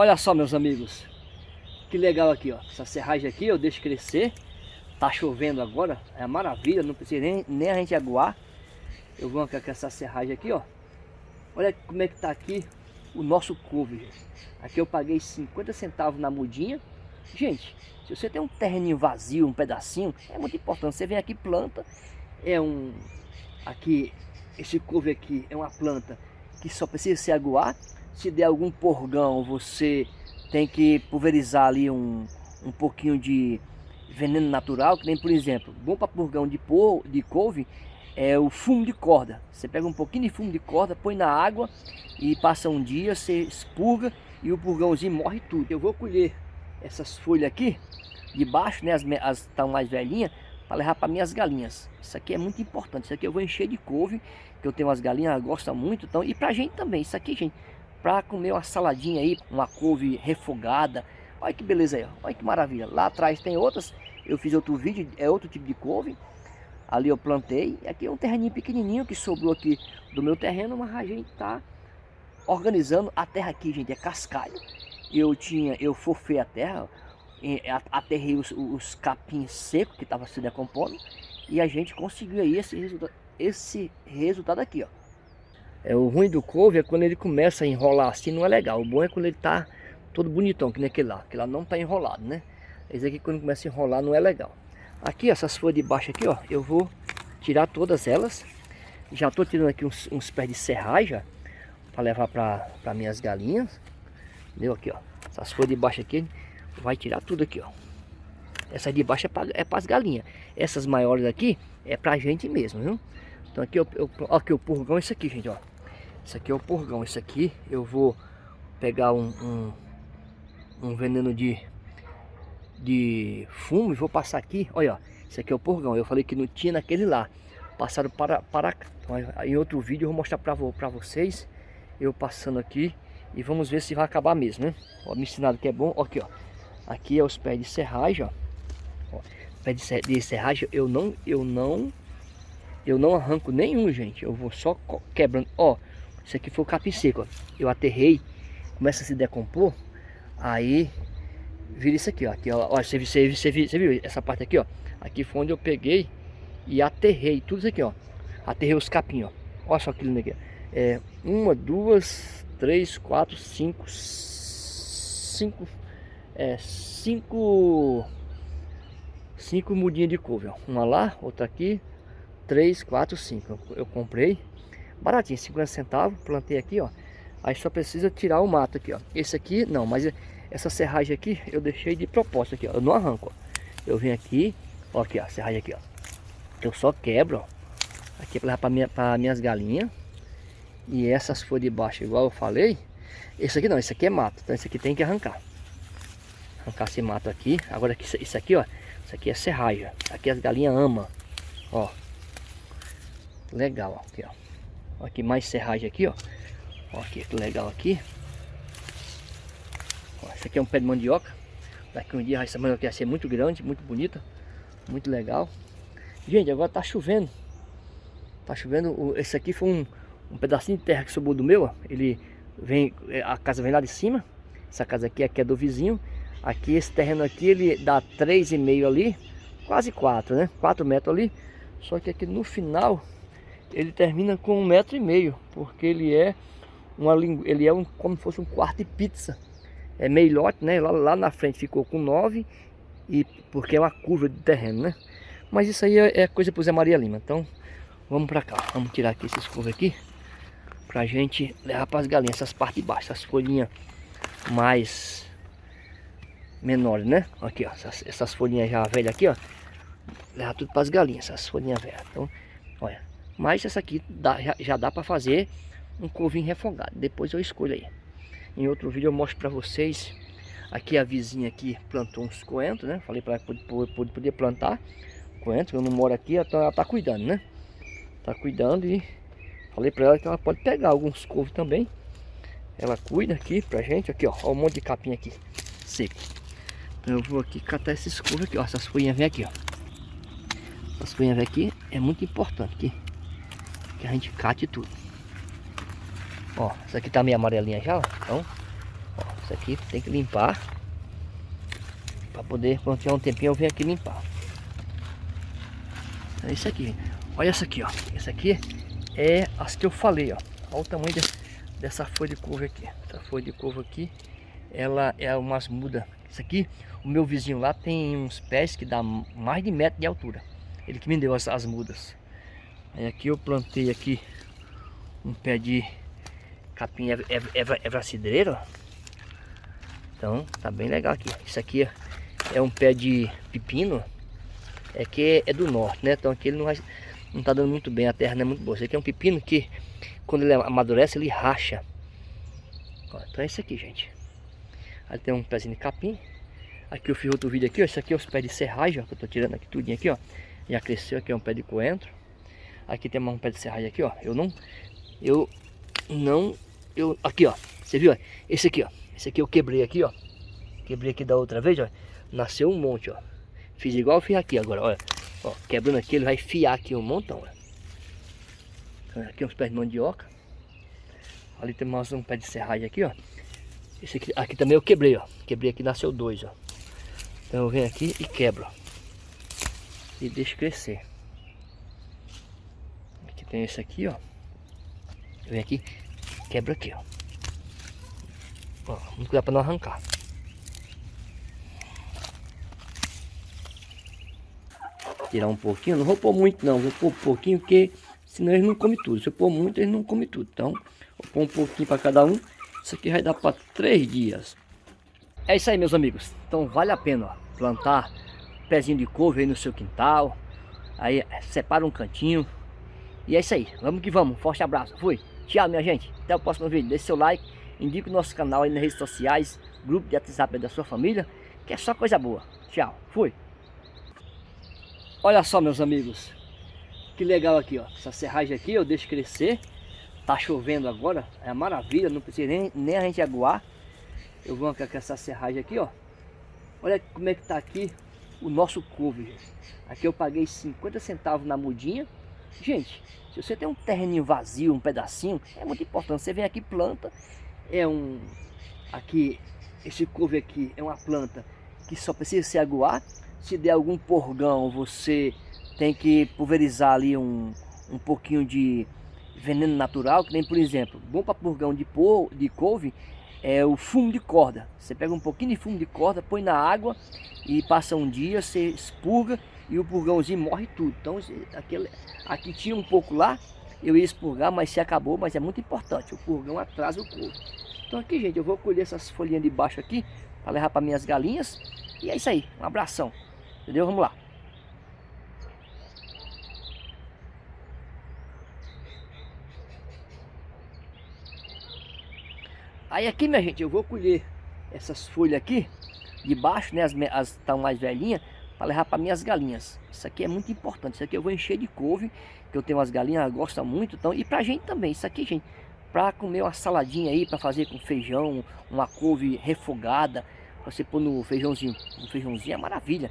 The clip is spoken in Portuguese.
Olha só, meus amigos. Que legal aqui, ó. Essa serragem aqui eu deixo crescer. Tá chovendo agora. É maravilha, não precisa nem, nem a gente aguar. Eu vou com essa serragem aqui, ó. Olha como é que tá aqui o nosso couve. Aqui eu paguei 50 centavos na mudinha. Gente, se você tem um terreninho vazio, um pedacinho, é muito importante. Você vem aqui planta, é um... Aqui, esse couve aqui é uma planta que só precisa se aguar. Se der algum porgão, você tem que pulverizar ali um, um pouquinho de veneno natural, que nem por exemplo, bom para purgão de, por, de couve é o fumo de corda. Você pega um pouquinho de fumo de corda, põe na água e passa um dia, você expurga e o purgãozinho morre tudo. Eu vou colher essas folhas aqui, de baixo, né, as estão mais velhinhas, para levar para minhas galinhas. Isso aqui é muito importante. Isso aqui eu vou encher de couve, que eu tenho umas galinhas, elas gostam muito. Então, e pra gente também. Isso aqui, gente, para comer uma saladinha aí, uma couve refogada. Olha que beleza aí, olha que maravilha. Lá atrás tem outras, eu fiz outro vídeo, é outro tipo de couve. Ali eu plantei, aqui é um terreninho pequenininho que sobrou aqui do meu terreno, mas a gente tá organizando a terra aqui, gente, é cascalho. Eu tinha, eu forfei a terra, aterrei os, os capins secos que estavam se decompondo e a gente conseguiu aí esse, resultado, esse resultado aqui, ó. É, o ruim do couve é quando ele começa a enrolar assim, não é legal. O bom é quando ele tá todo bonitão, que nem aquele lá. Aquele lá não tá enrolado, né? Esse aqui quando começa a enrolar não é legal. Aqui, essas folhas de baixo aqui, ó, eu vou tirar todas elas. Já tô tirando aqui uns, uns pés de serragem, para levar para minhas galinhas. Entendeu? Aqui, ó. Essas folhas de baixo aqui, vai tirar tudo aqui, ó. Essa de baixo é para é as galinhas. Essas maiores aqui é pra gente mesmo, viu? Então aqui, eu, eu, aqui o purgão é isso aqui, gente, ó. Isso aqui é o purgão. Isso aqui eu vou pegar um, um, um veneno de, de fumo e vou passar aqui. Olha, ó, isso aqui é o purgão. Eu falei que não tinha naquele lá. Passaram para, para então, em outro vídeo eu vou mostrar para vocês. Eu passando aqui e vamos ver se vai acabar mesmo, né? Ó, me ensinado que é bom. Ó, aqui, ó. Aqui é os pés de serragem, ó. ó pé de, de serragem eu não, eu não, eu não arranco nenhum, gente. Eu vou só quebrando. Ó, isso aqui foi o capim seco, ó. Eu aterrei, começa a se decompor, aí vira isso aqui, ó. Aqui, ó, ó você, você, você, você viu essa parte aqui, ó. Aqui foi onde eu peguei e aterrei tudo isso aqui, ó. Aterrei os capinhos, ó. Olha só lindo aqui. É, uma, duas, três, quatro, cinco, cinco, é, cinco, cinco mudinhas de couve, ó. Uma lá, outra aqui, três, quatro, cinco. Eu, eu comprei baratinho, 50 centavos, plantei aqui, ó. Aí só precisa tirar o mato aqui, ó. Esse aqui, não, mas essa serragem aqui eu deixei de propósito aqui, ó. Eu não arranco, ó. Eu venho aqui, ó, aqui, ó, serragem aqui, ó. Eu só quebro, ó. Aqui é para minha, para minhas galinhas. E essas folhas de baixo, igual eu falei. Esse aqui não, esse aqui é mato. Então esse aqui tem que arrancar. Arrancar esse mato aqui. Agora isso aqui, ó. Isso aqui é serragem. Aqui as galinhas amam. Ó. Legal. Aqui, ó. Aqui mais serragem aqui, ó. Aqui, que legal aqui. Esse aqui é um pé de mandioca. Daqui um dia essa mandioca vai ser muito grande, muito bonita. Muito legal. Gente, agora tá chovendo. Tá chovendo. Esse aqui foi um, um pedacinho de terra que sobrou do meu. Ó. Ele vem, a casa vem lá de cima. Essa casa aqui, aqui é do vizinho. Aqui, esse terreno aqui, ele dá 3,5 ali. Quase 4, né? 4 metros ali. Só que aqui no final ele termina com um metro e meio, porque ele é uma ele é um, como se fosse um quarto de pizza. É meio lote, né? Lá, lá na frente ficou com nove, e porque é uma curva de terreno, né? Mas isso aí é, é coisa para o Zé Maria Lima. Então, vamos para cá. Vamos tirar aqui esses couve aqui. Pra gente levar para as galinhas, essas partes de baixo, essas folhinhas mais menores, né? Aqui, ó, essas, essas folhinhas já velhas aqui, ó. Leva tudo para as galinhas, essas folhinhas velhas. Então, olha, mas essa aqui dá, já, já dá para fazer um covinho refogado. Depois eu escolho aí. Em outro vídeo eu mostro para vocês. Aqui a vizinha aqui plantou uns coentros, né? Falei para ela poder, plantar coentro. Eu não moro aqui, então ela tá cuidando, né? Tá cuidando e falei para ela que ela pode pegar alguns couves também. Ela cuida aqui pra gente. Aqui, ó. Ó um monte de capim aqui. Seco. Então eu vou aqui catar esses couves aqui, ó. Essas folhinhas vêm aqui, ó. Essas folhinhas vêm aqui é muito importante aqui que a gente cate tudo. Ó, essa aqui tá meio amarelinha já, ó. Então, ó, Isso aqui tem que limpar. Para poder, quando tiver um tempinho, eu venho aqui limpar. É isso aqui. Olha essa aqui, ó. Essa aqui é as que eu falei, ó. Olha o tamanho de, dessa folha de couve aqui. Essa folha de couve aqui, ela é umas mudas. Isso aqui, o meu vizinho lá tem uns pés que dá mais de metro de altura. Ele que me deu as, as mudas. Aí aqui eu plantei aqui um pé de capim evra, evra, evra cidreiro. Então tá bem legal aqui. Isso aqui é um pé de pepino. É que é do norte, né? Então aqui ele não vai, não tá dando muito bem, a terra não é muito boa. Esse aqui é um pepino que quando ele amadurece ele racha. Então é isso aqui, gente. Aí tem um pezinho de capim. Aqui eu fiz outro vídeo aqui, ó. Esse aqui é os pés de serragem, ó, que eu tô tirando aqui tudinho aqui, ó. Já cresceu, aqui é um pé de coentro. Aqui tem mais um pé de serragem aqui, ó. Eu não... Eu não... Eu... Aqui, ó. Você viu, ó? Esse aqui, ó. Esse aqui eu quebrei aqui, ó. Quebrei aqui da outra vez, ó. Nasceu um monte, ó. Fiz igual fiz aqui agora, olha. Ó, quebrando aqui, ele vai fiar aqui um montão, ó. Aqui uns pés de mandioca. Ali tem mais um pé de serragem aqui, ó. Esse aqui, aqui também eu quebrei, ó. Quebrei aqui, nasceu dois, ó. Então eu venho aqui e quebro. E deixo crescer. Tem esse aqui, ó. Venho aqui, quebro aqui, ó. Ó, muito cuidado para não arrancar. Tirar um pouquinho, não vou pôr muito não, vou pôr um pouquinho porque senão eles não comem tudo. Se eu pôr muito, eles não comem tudo. Então, vou pôr um pouquinho para cada um. Isso aqui vai dar para três dias. É isso aí, meus amigos. Então vale a pena ó, plantar pezinho de couve aí no seu quintal. Aí separa um cantinho. E é isso aí. Vamos que vamos. Forte abraço. Fui. Tchau, minha gente. Até o próximo vídeo. Deixe seu like. Indique o nosso canal aí nas redes sociais. Grupo de WhatsApp da sua família. Que é só coisa boa. Tchau. Fui. Olha só, meus amigos. Que legal aqui, ó. Essa serragem aqui eu deixo crescer. Tá chovendo agora. É maravilha. Não precisa nem, nem a gente aguar. Eu vou com essa serragem aqui, ó. Olha como é que tá aqui o nosso couve. Aqui eu paguei 50 centavos na mudinha. Gente, se você tem um terreninho vazio, um pedacinho, é muito importante. Você vem aqui planta, é um... Aqui, esse couve aqui é uma planta que só precisa se aguar. Se der algum porgão, você tem que pulverizar ali um, um pouquinho de veneno natural, que nem por exemplo, bom para purgão de, por, de couve é o fumo de corda. Você pega um pouquinho de fumo de corda, põe na água e passa um dia, você expurga e o purgãozinho morre tudo. Então aquele, aqui tinha um pouco lá, eu ia expurgar, mas se acabou, mas é muito importante, o purgão atrasa o couro. Então aqui, gente, eu vou colher essas folhinhas de baixo aqui para levar para minhas galinhas. E é isso aí, um abração. Entendeu? Vamos lá. Aí aqui, minha gente, eu vou colher essas folhas aqui, de baixo, né, as estão mais velhinhas, para levar para minhas galinhas. Isso aqui é muito importante, isso aqui eu vou encher de couve, que eu tenho umas galinhas, gostam muito, então, e pra gente também, isso aqui, gente, para comer uma saladinha aí, para fazer com feijão, uma couve refogada, você pôr no feijãozinho, um feijãozinho é maravilha.